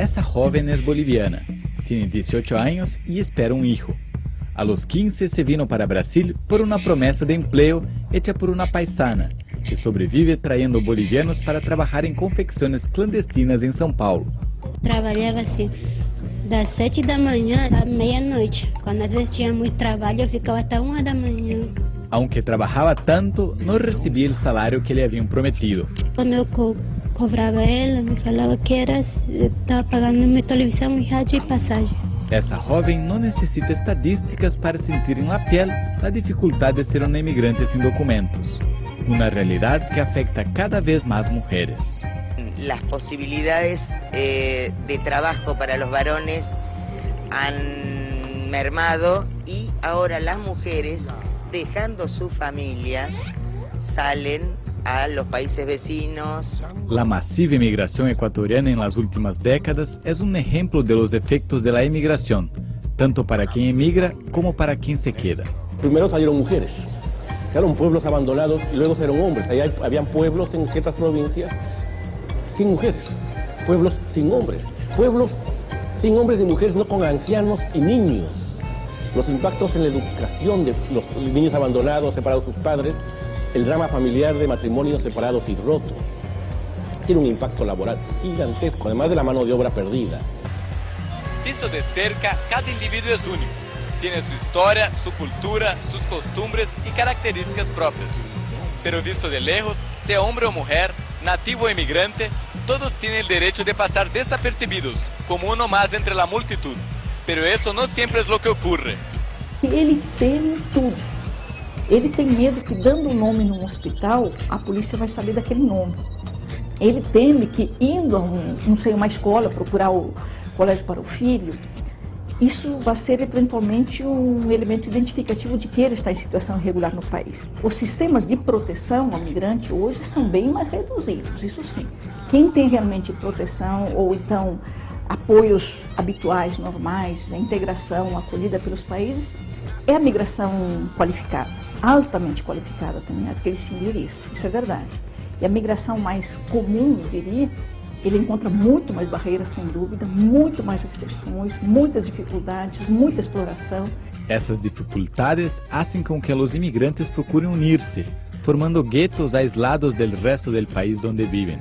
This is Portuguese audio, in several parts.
Essa joven es boliviana, tiene 18 años y espera un hijo. A los 15 se vino para Brasil por una promesa de empleo hecha por una paisana, que sobrevive trayendo bolivianos para trabajar en confecciones clandestinas en São Paulo. Trabalhava assim, das sete da manhã à meia-noite. Quando às vezes tinha muito trabalho, eu ficava até uma da manhã. Aunque trabajaba tanto, no recibía el salario que le habían prometido. Quando eu cobrava ela, me falava que era estava pagando minha televisão e rádio e passagem. Essa jovem não necessita estadísticas para sentir em la piel a dificuldade de ser uma imigrante sem documentos, uma realidade que afeta cada vez mais mulheres. As possibilidades eh, de trabalho para os varones han mermado e agora as mulheres, deixando suas famílias, salen a los países vecinos. La masiva inmigración ecuatoriana en las últimas décadas es un ejemplo de los efectos de la emigración, tanto para quien emigra como para quien se queda. Primero salieron mujeres, salieron pueblos abandonados y luego salieron hombres. Ahí hay- habían pueblos en ciertas provincias sin mujeres, pueblos sin hombres, pueblos sin hombres y mujeres, no con ancianos y niños. Los impactos en la educación de los niños abandonados, separados de sus padres, el drama familiar de matrimonios separados y rotos. Tiene un impacto laboral gigantesco, además de la mano de obra perdida. Visto de cerca, cada individuo es único. Tiene su historia, su cultura, sus costumbres y características propias. Pero visto de lejos, sea hombre o mujer, nativo o emigrante, todos tienen el derecho de pasar desapercibidos, como uno más entre la multitud. Pero eso no siempre es lo que ocurre. Ele teme tudo. Ele tem medo que dando o nome num hospital, a polícia vai saber daquele nome. Ele teme que indo a um, não sei, uma escola procurar o colégio para o filho, isso vai ser eventualmente um elemento identificativo de que ele está em situação irregular no país. Os sistemas de proteção ao migrante hoje são bem mais reduzidos, isso sim. Quem tem realmente proteção ou então apoios habituais, normais, a integração, acolhida pelos países, é a migração qualificada, altamente qualificada também, há que distinguir isso, isso é verdade. E a migração mais comum, eu diria, ele encontra muito mais barreiras, sem dúvida, muito mais restrições, muitas dificuldades, muita exploração. Essas dificultades hacen con que los inmigrantes procuren unirse, formando guetos aislados del resto del país donde viven.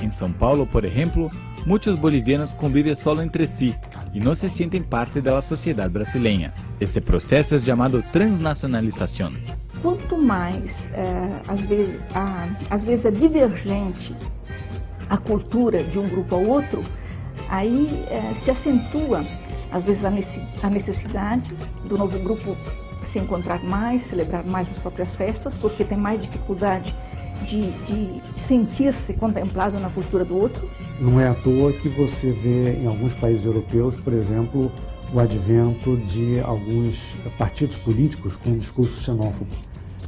En São Paulo, por ejemplo, muchos bolivianos conviven solo entre sí y no se sienten parte de la sociedad brasileña. Ese proceso es llamado transnacionalización. Quanto mais, eh, às, vezes, a, às vezes, é divergente a cultura de um grupo ao outro, aí eh, se acentua, às vezes, a necessidade do novo grupo se encontrar mais, celebrar mais as próprias festas, porque tem mais dificuldade de, de sentir-se contemplado na cultura do outro. Não é à toa que você vê em alguns países europeus, por exemplo, o advento de alguns partidos políticos com discurso xenófobo,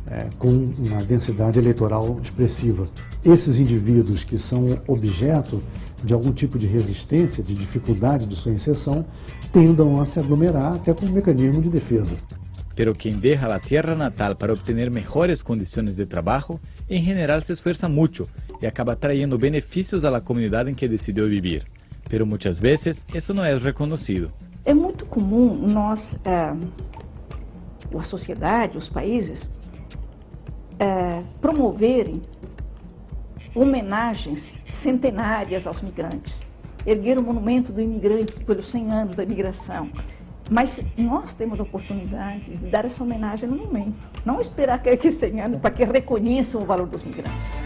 eh, com uma densidade eleitoral expressiva. Esses indivíduos que são objeto de algum tipo de resistência, de dificuldade de sua inserção, tendam a se aglomerar até como mecanismo de defesa. Pero quien deja la tierra natal para obtener mejores condiciones de trabajo, en general se esfuerza mucho y acaba trayendo beneficios a la comunidad en que decidió vivir. Pero muchas veces eso no es reconocido. É muito comum nós, eh, a sociedade, os países, eh, promoverem homenagens centenárias aos migrantes, erguer o monumento do imigrante pelos 100 anos da imigração. Mas nós temos a oportunidade de dar essa homenagem no momento, não esperar que a 100 anos para que reconheçam o valor dos migrantes.